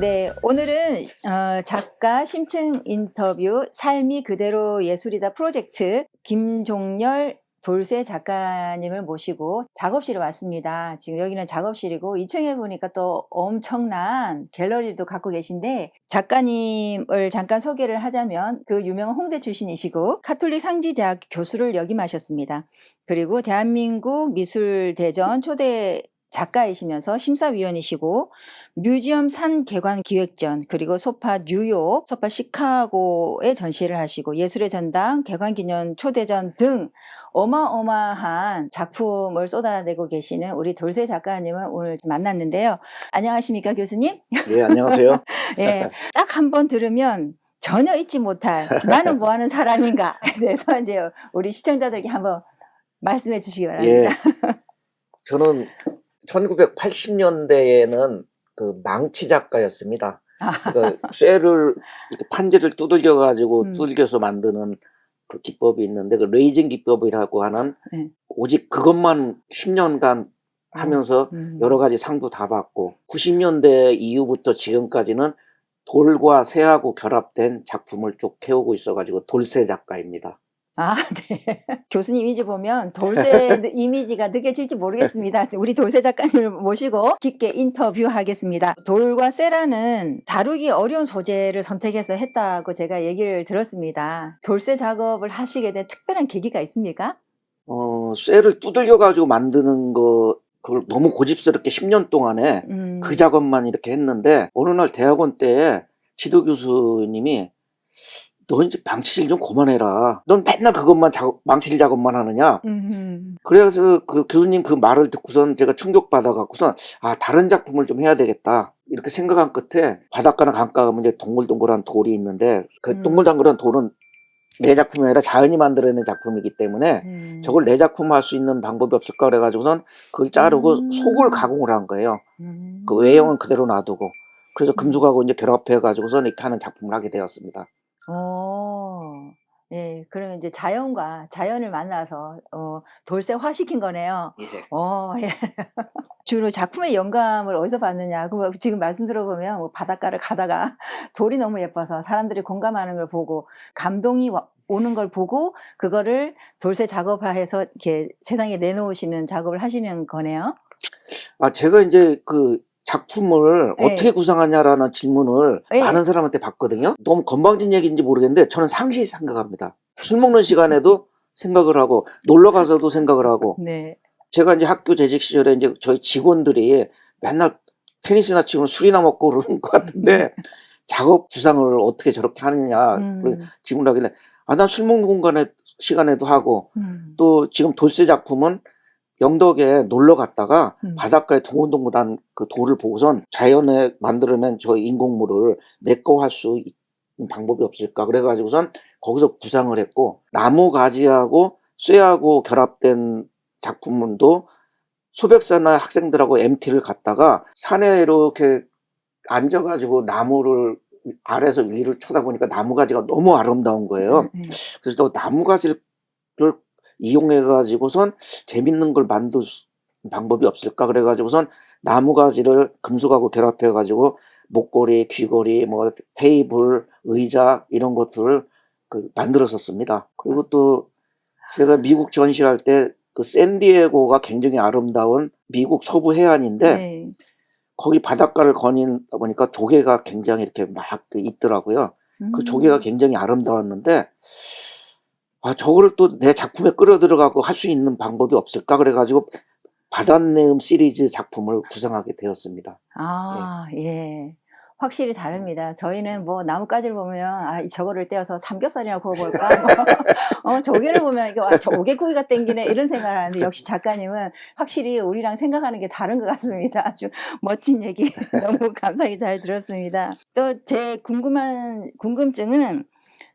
네, 오늘은 어, 작가 심층 인터뷰 삶이 그대로 예술이다 프로젝트 김종열 돌쇠 작가님을 모시고 작업실에 왔습니다. 지금 여기는 작업실이고 2층에 보니까 또 엄청난 갤러리도 갖고 계신데 작가님을 잠깐 소개를 하자면 그 유명한 홍대 출신이시고 카톨릭 상지대학 교수를 역임하셨습니다. 그리고 대한민국 미술대전 초대 작가이시면서 심사위원이시고 뮤지엄 산 개관 기획전 그리고 소파 뉴욕, 소파 시카고에 전시를 하시고 예술의 전당, 개관 기념 초대전 등 어마어마한 작품을 쏟아내고 계시는 우리 돌쇠 작가님을 오늘 만났는데요. 안녕하십니까 교수님? 네, 안녕하세요. 예, 딱 한 번 들으면 전혀 잊지 못할 나는 뭐 하는 사람인가 그래서 이제 우리 시청자들께 한번 말씀해 주시기 바랍니다. 예. 저는 1980년대에는 그 망치 작가였습니다. 그 쇠를 이렇게 판지를 두들겨 가지고 음. 두들겨서 만드는 그 기법이 있는데 그 레이징 기법이라고 하는 네. 오직 그것만 10년간 하면서 음. 여러 가지 상도 다 받고 90년대 이후부터 지금까지는 돌과 새하고 결합된 작품을 쭉 해오고 있어가지고 돌쇠 작가입니다. 아, 네. 교수님 이미지 보면 돌쇠 이미지가 느껴질지 모르겠습니다. 우리 돌쇠 작가님을 모시고 깊게 인터뷰하겠습니다. 돌과 쇠라는 다루기 어려운 소재를 선택해서 했다고 제가 얘기를 들었습니다. 돌쇠 작업을 하시게 된 특별한 계기가 있습니까? 어, 쇠를 두들겨 가지고 만드는 거 그걸 너무 고집스럽게 10년 동안에 음, 그 작업만 이렇게 했는데 어느 날 대학원 때 지도 교수님이 너 이제 망치질 좀 그만해라. 넌 맨날 그것만 작업, 망치질 작업만 하느냐. 음, 그래서 그 교수님 그 말을 듣고선 제가 충격받아 갖고선 아 다른 작품을 좀 해야 되겠다. 이렇게 생각한 끝에 바닷가나 강가 가면 이제 동글동글한 돌이 있는데 그 음. 동글동글한 돌은 내 작품이 아니라 자연이 만들어낸 작품이기 때문에 음, 저걸 내 작품 할 수 있는 방법이 없을까 그래가지고선 그걸 자르고 음. 속을 가공을 한 거예요. 음. 그 외형은 그대로 놔두고. 그래서 음. 금속하고 이제 결합해가지고선 이렇게 하는 작품을 하게 되었습니다. 어, 예, 그러면 이제 자연과 자연을 만나서 어, 돌쇠화 시킨 거네요. 어, 예. 주로 작품의 영감을 어디서 받느냐? 그 지금 말씀 들어보면 뭐 바닷가를 가다가 돌이 너무 예뻐서 사람들이 공감하는 걸 보고 감동이 와- 오는 걸 보고 그거를 돌쇠 작업화해서 이렇게 세상에 내놓으시는 작업을 하시는 거네요. 아, 제가 이제 그 작품을 네. 어떻게 구상하냐라는 질문을 네. 많은 사람한테 받거든요. 너무 건방진 얘기인지 모르겠는데 저는 상시 생각합니다. 술 먹는 시간에도 생각을 하고 놀러 가서도 생각을 하고 네. 제가 이제 학교 재직 시절에 이제 저희 직원들이 맨날 테니스나 치고 술이나 먹고 그러는 것 같은데 작업 구상을 어떻게 저렇게 하느냐 음, 질문을 하길래 아, 난술 먹는 공간에 시간에도 하고 음, 또 지금 돌쇠 작품은 영덕에 놀러 갔다가 음. 바닷가에 동글동글한 그 돌을 보고선 자연에 만들어낸 저 인공물을 내 거 할 수 있는 방법이 없을까 그래가지고선 거기서 구상을 했고 나무 가지하고 쇠하고 결합된 작품도 소백사나 학생들하고 MT를 갔다가 산에 이렇게 앉아가지고 나무를 아래에서 위를 쳐다보니까 나무 가지가 너무 아름다운 거예요. 네. 그래서 또 나무 가지를 이용해 가지고선 재밌는 걸 만들 수- 방법이 없을까 그래 가지고선 나무 가지를 금속하고 결합해 가지고 목걸이, 귀걸이, 뭐 테이블, 의자 이런 것들을 그 만들었었습니다. 그리고 또 제가 미국 전시할 때 그 샌디에고가 굉장히 아름다운 미국 서부 해안인데 네. 거기 바닷가를 거니다 보니까 조개가 굉장히 이렇게 막 있더라고요. 그 음. 조개가 굉장히 아름다웠는데 아 저거를 또 내 작품에 끌어 들어가고 할 수 있는 방법이 없을까 그래가지고 바닷내음 시리즈 작품을 구성하게 되었습니다. 아, 예. 확실히 다릅니다. 저희는 뭐 나뭇가지를 보면 아, 저거를 떼어서 삼겹살이나 구워볼까? 뭐, 어, 조개를 보면 이거 아, 조개구이가 땡기네 이런 생각을 하는데 역시 작가님은 확실히 우리랑 생각하는 게 다른 것 같습니다. 아주 멋진 얘기 너무 감사히 잘 들었습니다. 또 제 궁금한 궁금증은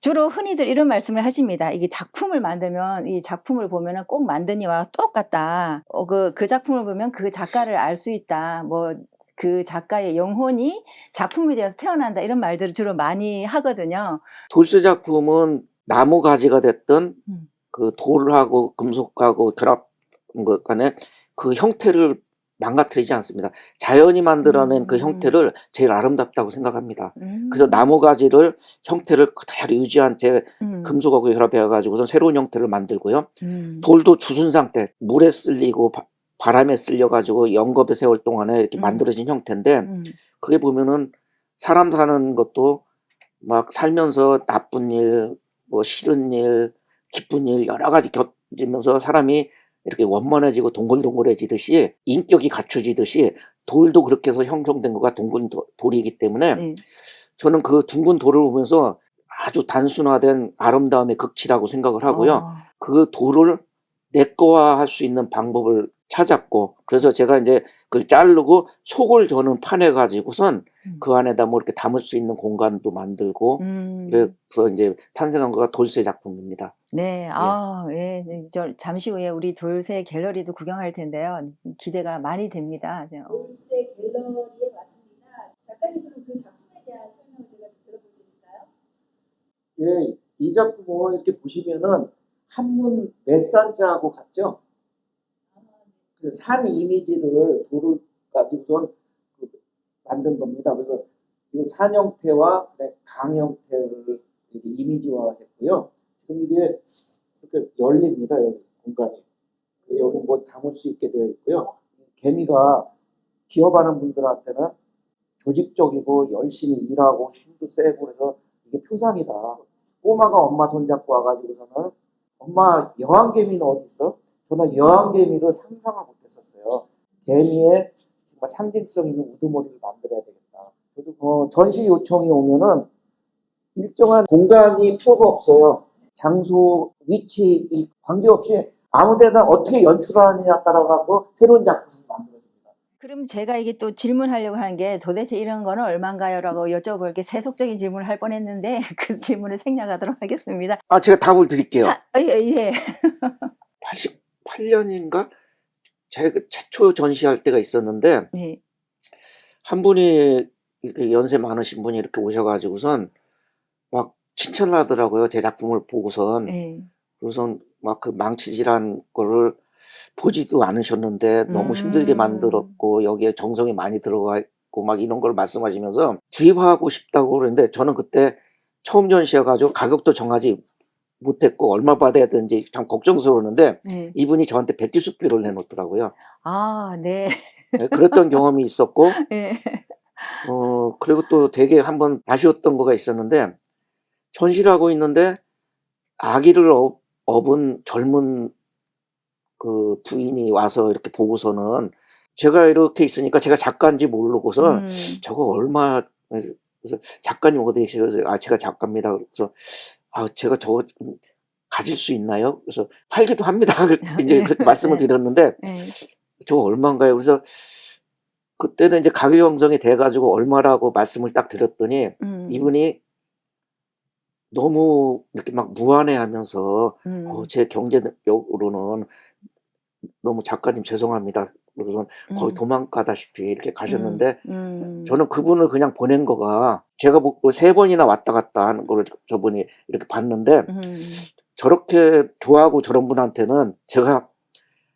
주로 흔히들 이런 말씀을 하십니다. 이게 작품을 만들면 이 작품을 보면 은 꼭 만든 이와 똑같다. 어, 그, 그 작품을 보면 그 작가를 알 수 있다. 뭐, 그 작가의 영혼이 작품에 대해서 태어난다. 이런 말들을 주로 많이 하거든요. 돌쇠 작품은 나무 가지가 됐든 음. 그 돌하고 금속하고 결합한 것 간에 그 형태를 망가뜨리지 않습니다. 자연이 만들어낸 그 음. 형태를 제일 아름답다고 생각합니다. 음. 그래서 나무 가지를 형태를 그대로 유지한 제 음. 금속하고 결합해 가지고서 새로운 형태를 만들고요. 음. 돌도 주순 상태, 물에 쓸리고 바, 바람에 쓸려 가지고 영겁의 세월 동안에 이렇게 음. 만들어진 형태인데 음. 그게 보면은 사람 사는 것도 막 살면서 나쁜 일, 뭐 싫은 일, 기쁜 일 여러 가지 겪으면서 사람이 이렇게 원만해지고 동글동글해지듯이 인격이 갖춰지듯이 돌도 그렇게 해서 형성된 거가 도- 돌이기 때문에 네. 저는 그 둥근 돌을 보면서 아주 단순화된 아름다움의 극치라고 생각을 하고요. 어. 그 돌을 내 거화 할 수 있는 방법을 찾았고 그래서 제가 이제 그걸 자르고 속을 저는 파내 가지고선 음. 그 안에다 뭐 이렇게 담을 수 있는 공간도 만들고 음. 그래서 이제 탄생한 거가 돌쇠 작품입니다. 네, 아, 예, 네, 저 잠시 후에 우리 돌쇠 갤러리도 구경할 텐데요. 기대가 많이 됩니다. 네, 어. 돌쇠 갤러리에 왔습니다. 작가님 그럼 그 작품에 대한 설명을 제가 좀 들어볼 수 있을까요? 예, 이 작품은 이렇게 보시면은 한문 메산자하고 같죠? 아, 그산 이미지를 돌을 가지고선 그 만든 겁니다. 그래서 이 산 형태와 강 형태를 이렇게 이미지화 했고요. 지금 이게 이렇게 열립니다. 여기 공간이. 여기 뭐 담을 수 있게 되어 있고요. 개미가 기업하는 분들한테는 조직적이고 열심히 일하고 힘도 세고 그래서 이게 표상이다. 꼬마가 엄마 손잡고 와가지고서는 엄마 여왕개미는 어디 있어? 저는 여왕개미를 상상을 못했었어요. 개미의 정말 상징성 있는 우두머리를 만들어야 되겠다. 저도 어, 전시 요청이 오면은 일정한 공간이 필요가 없어요. 장소, 위치 이 관계없이 아무 데나 어떻게 연출하느냐 따라가고 새로운 작품을 만들어집니다. 그럼 제가 이게 또 질문하려고 하는 게 도대체 이런 거는 얼마인가요? 라고 여쭤볼 게 세속적인 질문을 할 뻔했는데 그 질문을 생략하도록 하겠습니다. 아 제가 답을 드릴게요. 사, 아, 예, 예. 88년인가 제가 최초 전시할 때가 있었는데 네. 한 분이 이렇게 연세 많으신 분이 이렇게 오셔가지고선 막 칭찬을 하더라고요. 제 작품을 보고선. 네. 우선 막 그 망치질한 거를 보지도 않으셨는데 너무 힘들게 음. 만들었고 여기에 정성이 많이 들어가 있고 막 이런 걸 말씀하시면서 구입하고 싶다고 그러는데 저는 그때 처음 전시여가지고 가격도 정하지 못했고 얼마 받아야 되는지 참 걱정스러웠는데 네. 이분이 저한테 백지수표를 내놓더라고요. 아, 네. 네, 그랬던 경험이 있었고 네. 어 그리고 또 되게 한번 아쉬웠던 거가 있었는데 전시를 하고 있는데 아기를 업, 업은 젊은 그 부인이 와서 이렇게 보고서는 제가 이렇게 있으니까 제가 작가인지 모르고서 음. 저거 얼마 그래서 작가님 어디 그래서 아 제가 작가입니다. 그래서 아 제가 저거 좀 가질 수 있나요? 그래서 팔기도 합니다. 이제 그렇게 말씀을 네. 드렸는데 네. 저거 얼마인가요? 그래서 그때는 이제 가격 형성이 돼가지고 얼마라고 말씀을 딱 드렸더니 음. 이분이 너무 이렇게 막 무안해하면서 음. 어, 제 경제력으로는 너무 작가님 죄송합니다. 그래서 거의 음. 도망가다시피 이렇게 가셨는데 음. 저는 그분을 그냥 보낸 거가 제가 뭐세 번이나 왔다 갔다 하는 거를 저분이 이렇게 봤는데 음. 저렇게 좋아하고 저런 분한테는 제가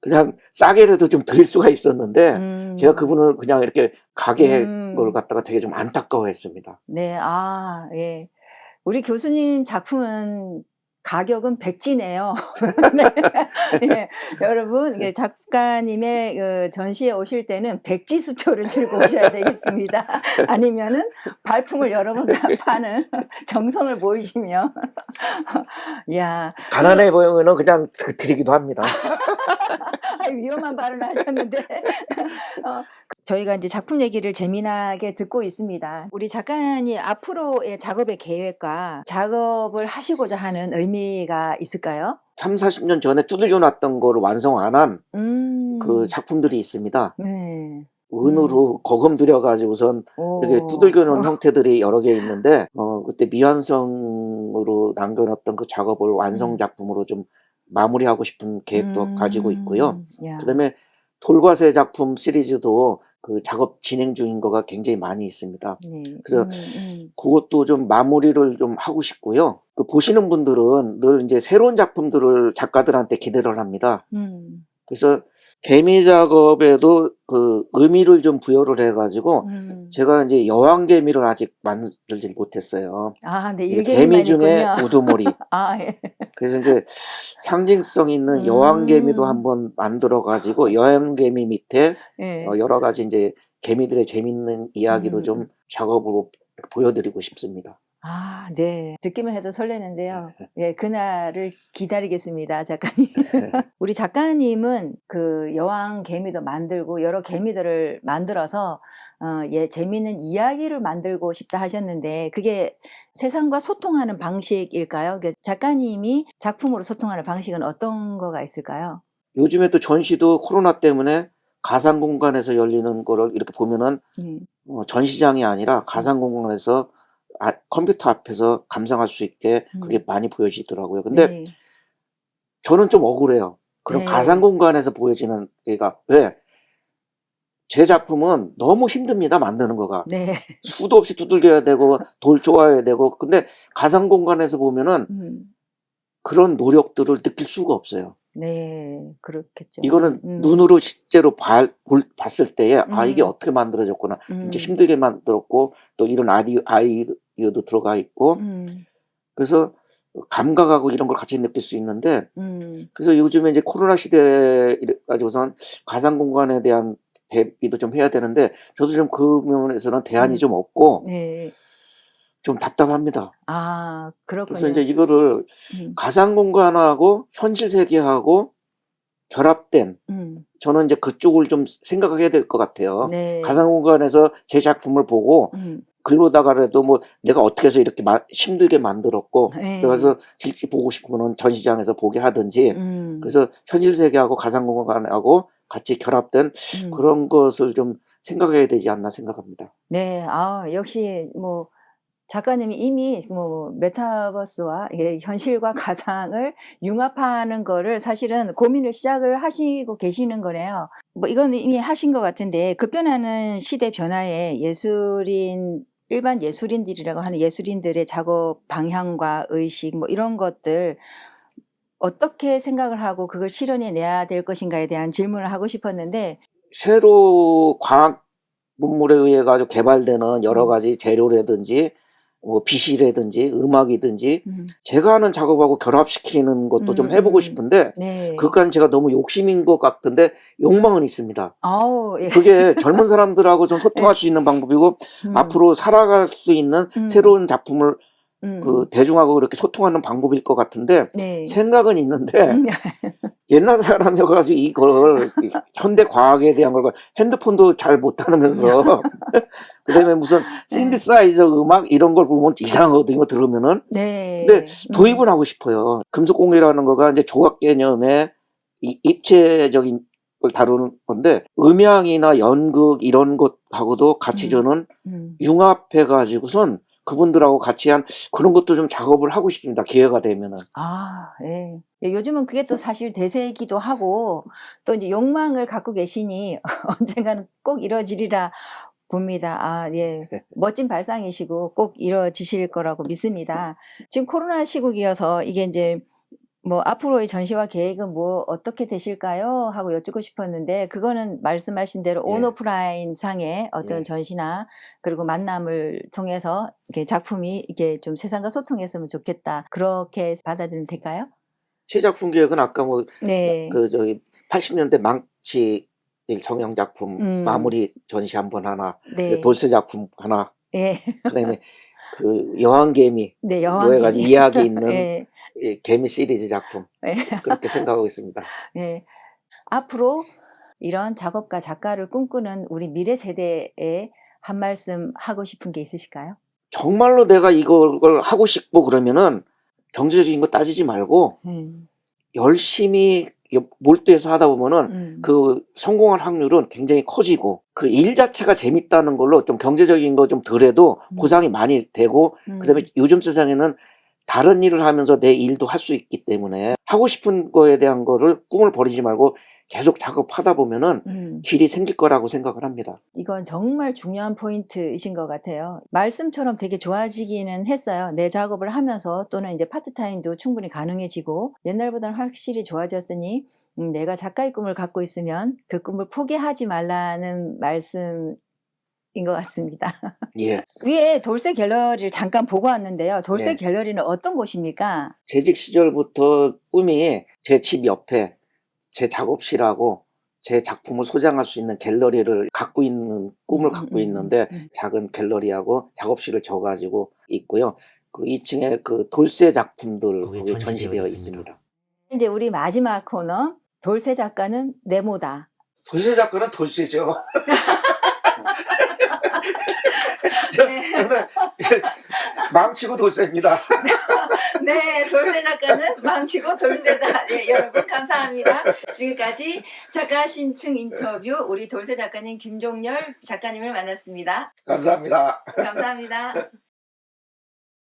그냥 싸게라도 좀 드릴 수가 있었는데 음. 제가 그분을 그냥 이렇게 가게 음. 걸 갖다가 되게 좀 안타까워했습니다. 네, 아, 예. 우리 교수님 작품은 가격은 백지네요. 네. 예, 여러분, 이게 작가님의 그 전시에 오실 때는 백지 수표를 들고 오셔야 되겠습니다. 아니면은 발품을 여러 번 다 파는 정성을 보이시며. 야, 가난해 보이면은 그냥 드- 드리기도 합니다. 위험한 발언을 하셨는데. 어, 저희가 이제 작품 얘기를 재미나게 듣고 있습니다. 우리 작가님 앞으로의 작업의 계획과 작업을 하시고자 하는 의미가 있을까요? 3, 40년 전에 두들겨 놨던 거를 완성 안 한그 음. 작품들이 있습니다. 네. 은으로 거금 들여가지고선 이렇게 오. 두들겨 놓은 형태들이 여러 개 있는데 어 그때 미완성으로 남겨놨던 그 작업을 완성 음. 작품으로 좀 마무리하고 싶은 계획도 가지고 있고요. 음, 야. 그다음에 돌과세 작품 시리즈도 그 작업 진행 중인 거가 굉장히 많이 있습니다. 네. 그래서 음, 음. 그것도 좀 마무리를 좀 하고 싶고요. 그 보시는 분들은 늘 이제 새로운 작품들을 작가들한테 기대를 합니다. 음. 그래서 개미 작업에도 그 의미를 좀 부여를 해가지고 음. 제가 이제 여왕 개미를 아직 만들지 못했어요. 아, 네, 개미 중에. 우두머리. 아, 예. 그래서 이제 상징성 있는 음. 여왕 개미도 한번 만들어 가지고 여왕 개미 밑에 예. 어, 여러 가지 이제 개미들의 재밌는 이야기도 음. 좀 작업으로 보여드리고 싶습니다. 아, 네. 듣기만 해도 설레는데요. 예, 그날을 기다리겠습니다, 작가님. 네. 우리 작가님은 그 여왕 개미도 만들고 여러 개미들을 만들어서 어, 예, 재미있는 이야기를 만들고 싶다 하셨는데 그게 세상과 소통하는 방식일까요? 그 작가님이 작품으로 소통하는 방식은 어떤 거가 있을까요? 요즘에 또 전시도 코로나 때문에 가상 공간에서 열리는 거를 이렇게 보면은 예. 어, 전시장이 아니라 가상 공간에서 아, 컴퓨터 앞에서 감상할 수 있게 그게 음. 많이 보여지더라고요. 근데 네. 저는 좀 억울해요. 그런 네. 가상 공간에서 보여지는 얘가 왜? 제 작품은 너무 힘듭니다. 만드는 거가. 네. 수도 없이 두들겨야 되고 돌 쪼아야 되고 근데 가상 공간에서 보면은 음. 그런 노력들을 느낄 수가 없어요. 네, 그렇겠죠. 이거는 음. 눈으로 실제로 봐- 볼- 봤을 때에 아 이게 음. 어떻게 만들어졌구나. 이제 음. 힘들게 만들었고 또 이런 아이디어, 아이 디어도 들어가 있고 음. 그래서 감각하고 이런 걸 같이 느낄 수 있는데 음. 그래서 요즘에 이제 코로나 시대에 이래 가지고선 가상 공간에 대한 대비도 좀 해야 되는데 저도 좀 그 면에서는 대안이 음. 좀 없고 네. 좀 답답합니다. 아, 그렇군요. 그래서 이제 이거를 음. 가상 공간하고 현실 세계하고 결합된 음. 저는 이제 그쪽을 좀 생각하게 될것 같아요. 네. 가상 공간에서 제 작품을 보고 음. 그러다가라도 뭐 내가 어떻게 해서 이렇게 마- 힘들게 만들었고 네. 그래서 실제 보고 싶으면 전시장에서 보게 하든지 음. 그래서 현실 세계하고 가상 공간하고 같이 결합된 음. 그런 것을 좀 생각해야 되지 않나 생각합니다. 네, 아, 역시 뭐 작가님이 이미 뭐 메타버스와 현실과 가상을 융합하는 거를 사실은 고민을 시작을 하시고 계시는 거네요. 뭐 이건 이미 하신 것 같은데 급변하는 시대 변화에 예술인 일반 예술인들이라고 하는 예술인들의 작업 방향과 의식 뭐 이런 것들 어떻게 생각을 하고 그걸 실현해 내야 될 것인가에 대한 질문을 하고 싶었는데 새로 과학 문물에 의해 가지고 개발되는 여러 음. 가지 재료라든지 뭐 빛이라든지 음악이든지 음, 제가 하는 작업하고 결합시키는 것도 좀 음, 해보고 음. 싶은데 네. 그간 제가 너무 욕심인 것 같은데 욕망은 있습니다. 아우, 예. 그게 젊은 사람들하고 좀 소통할 수 있는 방법이고 음, 앞으로 살아갈 수 있는 음. 새로운 작품을 음, 그 대중하고 이렇게 소통하는 방법일 것 같은데 네. 생각은 있는데 음, 옛날 사람이어가지고 이걸 현대 과학에 대한 걸 핸드폰도 잘 못하면서 그 다음에 무슨 신디사이저 음악 이런 걸 보면 이상하거든요 들으면은 네. 근데 음, 도입은 하고 싶어요. 금속공예라는 거가 이제 조각 개념의 이- 입체적인 걸 다루는 건데 음향이나 연극 이런 것하고도 같이 음. 저는 음, 융합해 가지고선 그분들하고 같이 한 그런 것도 좀 작업을 하고 싶습니다. 기회가 되면은. 아, 예. 예, 요즘은 그게 또 사실 대세이기도 하고 또 이제 욕망을 갖고 계시니 언젠가는 꼭 이루어지리라 봅니다. 아, 예. 멋진 발상이시고 꼭 이루어지실 거라고 믿습니다. 지금 코로나 시국이어서 이게 이제 뭐 앞으로의 전시와 계획은 뭐 어떻게 되실까요? 하고 여쭙고 싶었는데 그거는 말씀하신 대로 예. 온오프라인 상의 어떤 예. 전시나 그리고 만남을 통해서 이렇게 작품이 이게 좀 세상과 소통했으면 좋겠다. 그렇게 받아들이면 될까요? 제 작품 기획은 아까 뭐그 네. 저기 80년대 망치 성형 작품 음. 마무리 전시 한번 하나, 네. 돌쇠 작품 하나, 예. 그다음에 그 여왕개미 네, 여왕 가지 이야기 있는 예. 이 개미 시리즈 작품 예. 그렇게 생각하고 있습니다. 예. 앞으로 이런 작업가 작가를 꿈꾸는 우리 미래 세대에 한 말씀 하고 싶은 게 있으실까요? 정말로 내가 이걸 하고 싶고 그러면은 경제적인 거 따지지 말고 음. 열심히 몰두해서 하다 보면은 음. 그 성공할 확률은 굉장히 커지고 그 일 자체가 재밌다는 걸로 좀 경제적인 거 좀 덜해도 음. 보상이 많이 되고 음. 그다음에 요즘 세상에는 다른 일을 하면서 내 일도 할 수 있기 때문에 하고 싶은 거에 대한 거를 꿈을 버리지 말고 계속 작업하다 보면은 음. 길이 생길 거라고 생각을 합니다. 이건 정말 중요한 포인트이신 것 같아요. 말씀처럼 되게 좋아지기는 했어요. 내 작업을 하면서 또는 이제 파트타임도 충분히 가능해지고 옛날보다는 확실히 좋아졌으니 음, 내가 작가의 꿈을 갖고 있으면 그 꿈을 포기하지 말라는 말씀 인 것 같습니다. 예. 위에 돌쇠 갤러리를 잠깐 보고 왔는데요. 돌쇠 네. 갤러리는 어떤 곳입니까? 재직 시절부터 꿈이 제 집 옆에 제 작업실하고 제 작품을 소장할 수 있는 갤러리를 갖고 있는 꿈을 음, 갖고 음, 있는데 음. 작은 갤러리하고 작업실을 져가지고 있고요. 그 2층에 그 돌쇠 작품들 전시되어 전시되어 있습니다. 있습니다. 이제 우리 마지막 코너 돌쇠 작가는 네모다. 돌쇠 작가는 돌쇠죠. 저, 네. 저는 망치고 돌쇠입니다. 네, 돌쇠 작가는 망치고 돌쇠다. 네, 여러분 감사합니다. 지금까지 작가 심층 인터뷰 우리 돌쇠 작가님 김종열 작가님을 만났습니다. 감사합니다. 감사합니다.